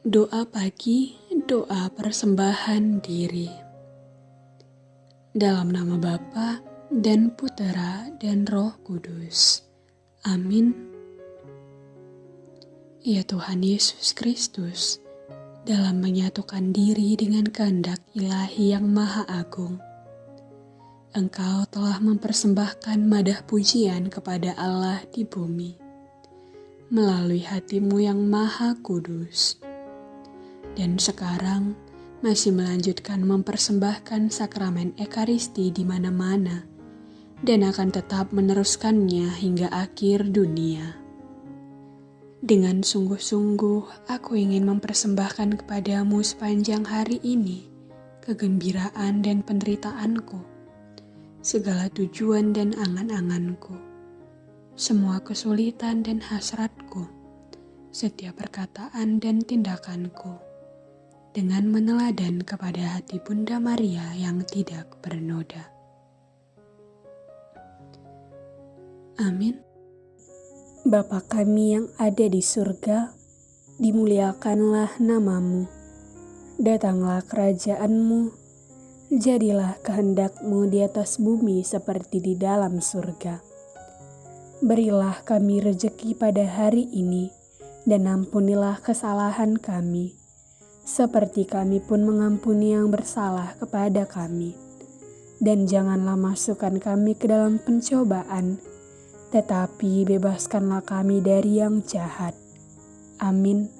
Doa pagi, doa persembahan diri. Dalam nama Bapa dan Putera dan Roh Kudus. Amin. Ya Tuhan Yesus Kristus, dalam menyatukan diri dengan kehendak ilahi yang maha agung, Engkau telah mempersembahkan madah pujian kepada Allah di bumi melalui hatimu yang maha kudus dan sekarang masih melanjutkan mempersembahkan sakramen Ekaristi di mana-mana dan akan tetap meneruskannya hingga akhir dunia. Dengan sungguh-sungguh aku ingin mempersembahkan kepadamu sepanjang hari ini kegembiraan dan penderitaanku, segala tujuan dan angan-anganku, semua kesulitan dan hasratku, setiap perkataan dan tindakanku dengan meneladan kepada hati Bunda Maria yang tidak bernoda. Amin. Bapa kami yang ada di surga, dimuliakanlah namamu. Datanglah kerajaanmu, jadilah kehendakmu di atas bumi seperti di dalam surga. Berilah kami rejeki pada hari ini, dan ampunilah kesalahan kami, seperti kami pun mengampuni yang bersalah kepada kami. Dan janganlah masukkan kami ke dalam pencobaan, tetapi bebaskanlah kami dari yang jahat. Amin.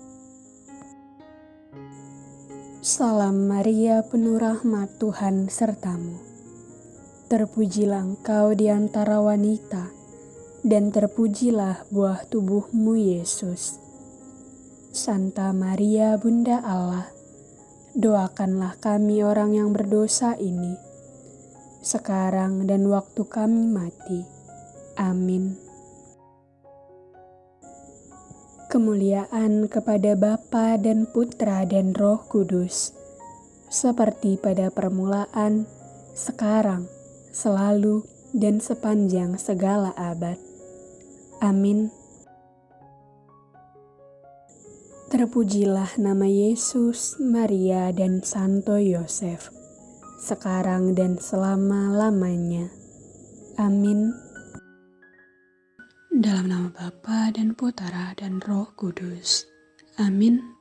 Salam Maria, penuh rahmat Tuhan sertamu. Terpujilah engkau di antara wanita, dan terpujilah buah tubuhmu Yesus. Santa Maria Bunda Allah, doakanlah kami orang yang berdosa ini, sekarang dan waktu kami mati. Amin. Kemuliaan kepada Bapa dan Putra dan Roh Kudus, seperti pada permulaan, sekarang, selalu, dan sepanjang segala abad. Amin. Terpujilah nama Yesus, Maria, dan Santo Yosef, sekarang dan selama-lamanya. Amin. Dalam nama Bapa dan Putera dan Roh Kudus. Amin.